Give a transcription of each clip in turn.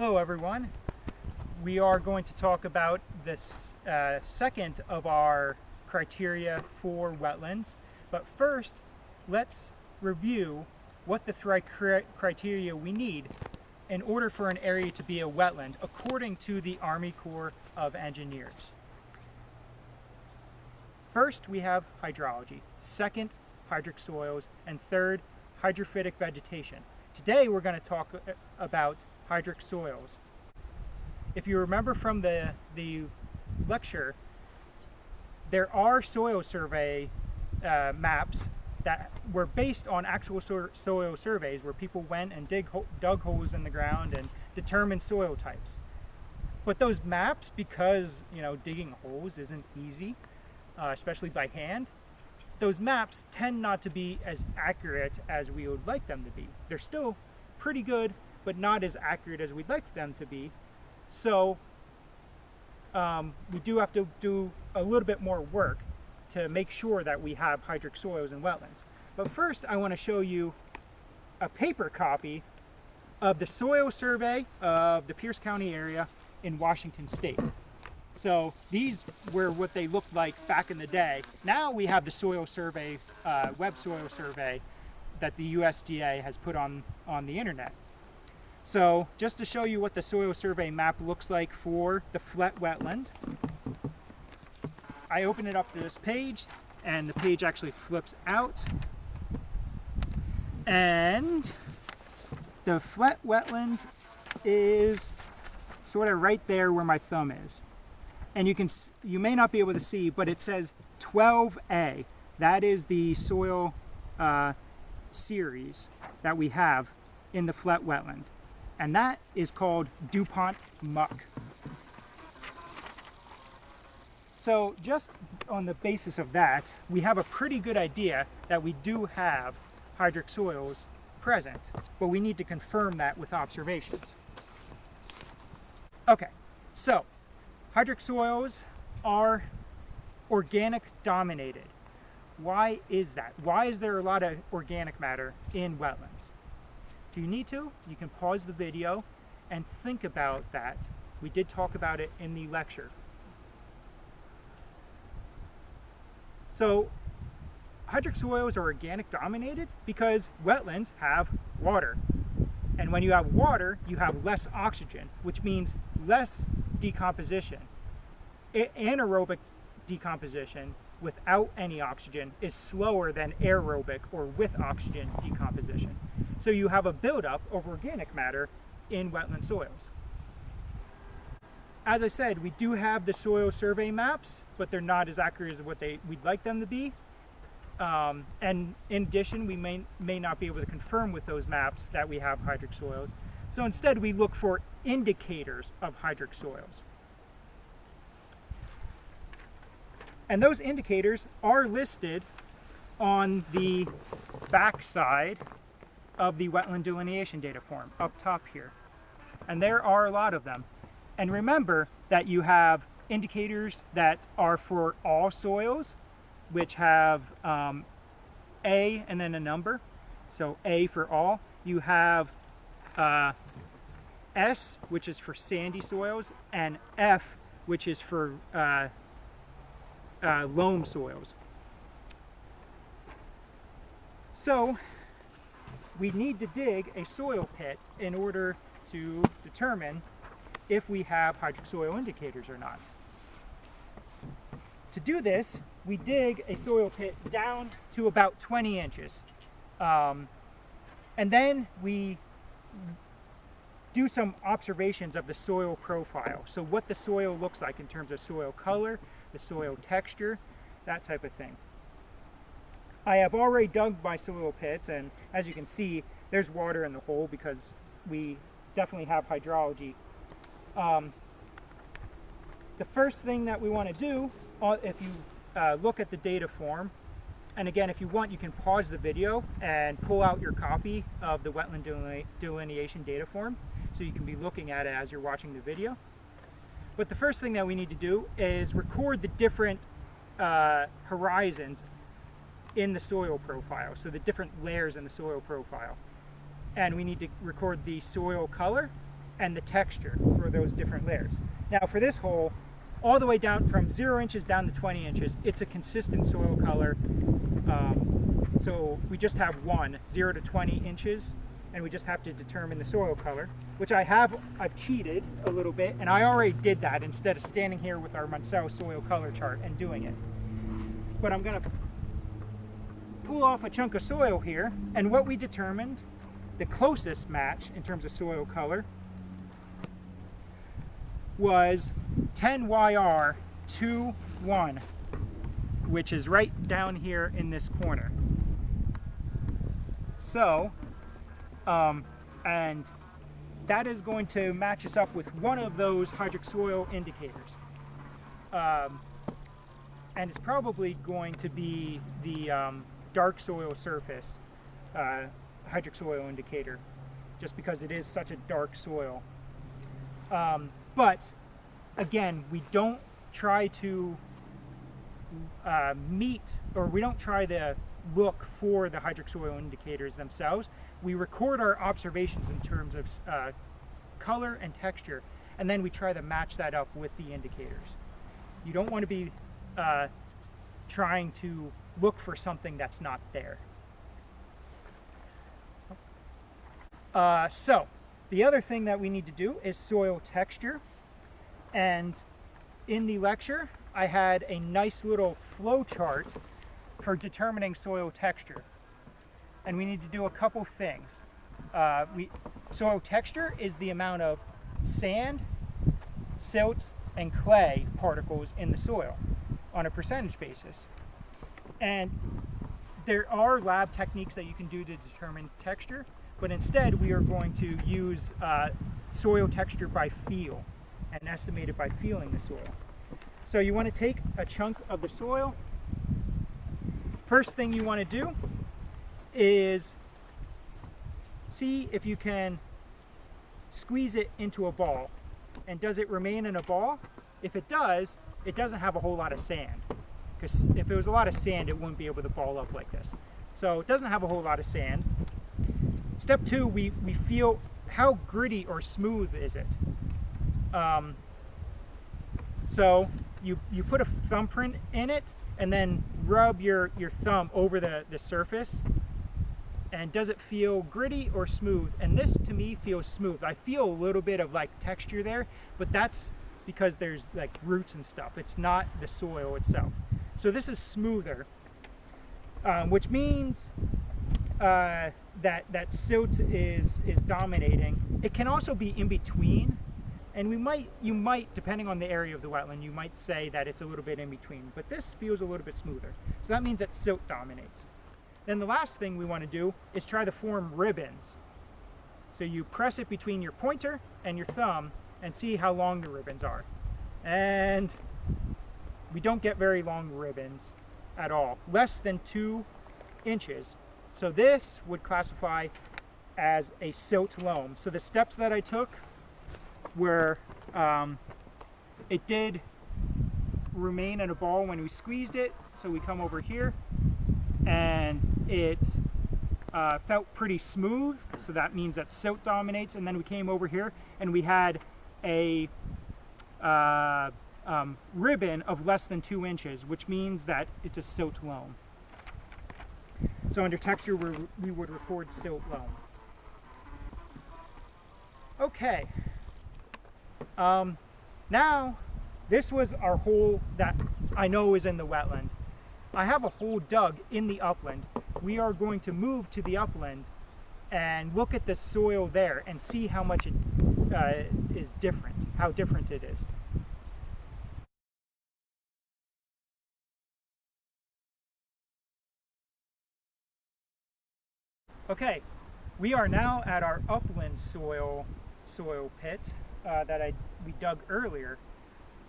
Hello everyone. We are going to talk about this uh, second of our criteria for wetlands. But first, let's review what the three criteria we need in order for an area to be a wetland according to the Army Corps of Engineers. First, we have hydrology. Second, hydric soils. And third, hydrophytic vegetation. Today, we're going to talk uh, about hydric soils. If you remember from the, the lecture, there are soil survey uh, maps that were based on actual so soil surveys where people went and dig dug holes in the ground and determined soil types. But those maps, because you know digging holes isn't easy, uh, especially by hand, those maps tend not to be as accurate as we would like them to be. They're still pretty good, but not as accurate as we'd like them to be. So um, we do have to do a little bit more work to make sure that we have hydric soils and wetlands. But first I want to show you a paper copy of the soil survey of the Pierce County area in Washington State. So these were what they looked like back in the day. Now we have the soil survey, uh, web soil survey that the USDA has put on, on the internet. So just to show you what the soil survey map looks like for the Flett wetland, I open it up to this page and the page actually flips out. And the Flett wetland is sort of right there where my thumb is. And you can you may not be able to see but it says 12a that is the soil uh, series that we have in the Flett wetland and that is called DuPont muck. So just on the basis of that, we have a pretty good idea that we do have hydric soils present, but we need to confirm that with observations. Okay, so hydric soils are organic dominated. Why is that? Why is there a lot of organic matter in wetlands? If you need to, you can pause the video and think about that. We did talk about it in the lecture. So hydric soils are organic dominated because wetlands have water. And when you have water, you have less oxygen, which means less decomposition. anaerobic decomposition without any oxygen is slower than aerobic or with oxygen decomposition. So you have a buildup of organic matter in wetland soils. As I said, we do have the soil survey maps, but they're not as accurate as what they we'd like them to be. Um, and in addition, we may, may not be able to confirm with those maps that we have hydric soils. So instead, we look for indicators of hydric soils. And those indicators are listed on the back side of the wetland delineation data form up top here. And there are a lot of them. And remember that you have indicators that are for all soils, which have um, A and then a number. So A for all. You have uh, S, which is for sandy soils, and F, which is for uh, uh, loam soils. So we need to dig a soil pit in order to determine if we have hydric soil indicators or not. To do this, we dig a soil pit down to about 20 inches. Um, and then we do some observations of the soil profile. So what the soil looks like in terms of soil color, the soil texture, that type of thing. I have already dug my soil pits and as you can see there's water in the hole because we definitely have hydrology. Um, the first thing that we want to do uh, if you uh, look at the data form and again if you want you can pause the video and pull out your copy of the wetland delineation data form so you can be looking at it as you're watching the video. But the first thing that we need to do is record the different uh, horizons in the soil profile, so the different layers in the soil profile. And we need to record the soil color and the texture for those different layers. Now for this hole, all the way down from zero inches down to 20 inches, it's a consistent soil color. Um, so we just have one, zero to 20 inches, and we just have to determine the soil color, which I have, I've cheated a little bit, and I already did that instead of standing here with our Munsell soil color chart and doing it. But I'm gonna pull off a chunk of soil here, and what we determined, the closest match in terms of soil color, was 10YR21, which is right down here in this corner. So, um, and that is going to match us up with one of those hydric soil indicators. Um, and it's probably going to be the um, dark soil surface uh, hydric soil indicator, just because it is such a dark soil. Um, but again, we don't try to uh, meet, or we don't try to look for the hydric soil indicators themselves. We record our observations in terms of uh, color and texture, and then we try to match that up with the indicators. You don't want to be uh, trying to look for something that's not there. Uh, so, the other thing that we need to do is soil texture. And in the lecture, I had a nice little flow chart for determining soil texture. And we need to do a couple things. Uh, we, soil texture is the amount of sand, silt, and clay particles in the soil on a percentage basis. And there are lab techniques that you can do to determine texture, but instead we are going to use uh, soil texture by feel and estimate it by feeling the soil. So you want to take a chunk of the soil. First thing you want to do is see if you can squeeze it into a ball. And does it remain in a ball? If it does, it doesn't have a whole lot of sand. Because if it was a lot of sand, it wouldn't be able to ball up like this. So it doesn't have a whole lot of sand. Step two, we, we feel how gritty or smooth is it. Um, so you, you put a thumbprint in it and then rub your, your thumb over the, the surface and does it feel gritty or smooth? And this to me feels smooth. I feel a little bit of like texture there, but that's because there's like roots and stuff. It's not the soil itself. So this is smoother, um, which means uh, that, that silt is, is dominating. It can also be in between and we might, you might, depending on the area of the wetland, you might say that it's a little bit in between, but this feels a little bit smoother. So that means that silt dominates. Then the last thing we want to do is try to form ribbons. So you press it between your pointer and your thumb and see how long the ribbons are. And we don't get very long ribbons at all, less than two inches. So this would classify as a silt loam. So the steps that I took where um, it did remain in a ball when we squeezed it. So we come over here and it uh, felt pretty smooth. So that means that silt dominates. And then we came over here and we had a uh, um, ribbon of less than two inches, which means that it's a silt loam. So under texture, we would record silt loam. Okay, um, now, this was our hole that I know is in the wetland. I have a hole dug in the upland. We are going to move to the upland and look at the soil there and see how much it uh, is different, how different it is. Okay, we are now at our upland soil soil pit uh, that I we dug earlier.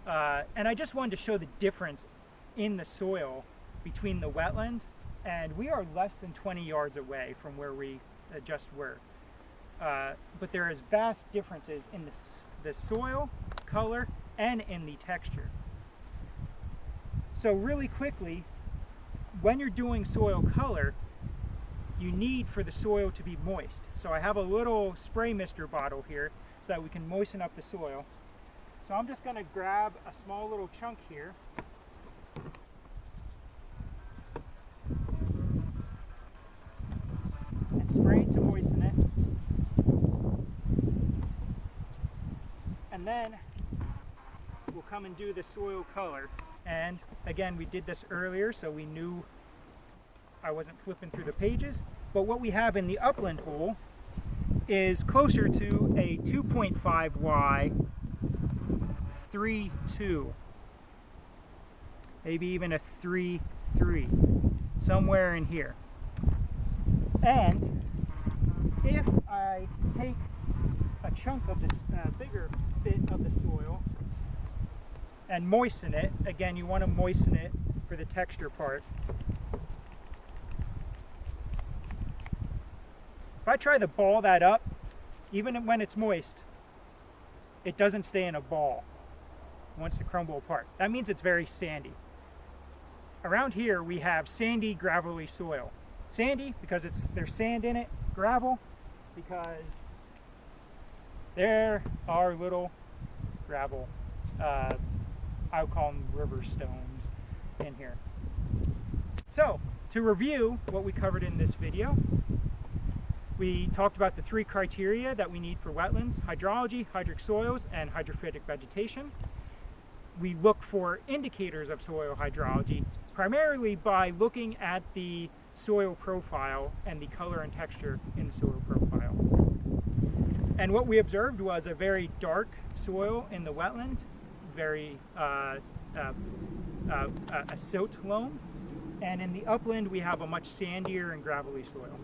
Uh, and I just wanted to show the difference in the soil between the wetland and we are less than 20 yards away from where we uh, just were. Uh, but there is vast differences in the, the soil, color, and in the texture. So really quickly, when you're doing soil color, you need for the soil to be moist. So I have a little spray mister bottle here so that we can moisten up the soil. So I'm just going to grab a small little chunk here. And spray it to moisten it. And then we'll come and do the soil color. And again, we did this earlier, so we knew I wasn't flipping through the pages. But what we have in the upland hole is closer to a 2.5Y 3.2. Maybe even a 3.3. Somewhere in here. And if I take chunk of this uh, bigger bit of the soil and moisten it, again you want to moisten it for the texture part, If I try to ball that up, even when it's moist, it doesn't stay in a ball. It wants to crumble apart. That means it's very sandy. Around here we have sandy, gravelly soil. Sandy because it's there's sand in it. Gravel because there are little gravel, uh, I would call them river stones in here. So, to review what we covered in this video, we talked about the three criteria that we need for wetlands, hydrology, hydric soils, and hydrophytic vegetation. We look for indicators of soil hydrology primarily by looking at the soil profile and the color and texture in the soil profile. And what we observed was a very dark soil in the wetland, very uh, uh, uh, a silt loam, and in the upland we have a much sandier and gravelly soil.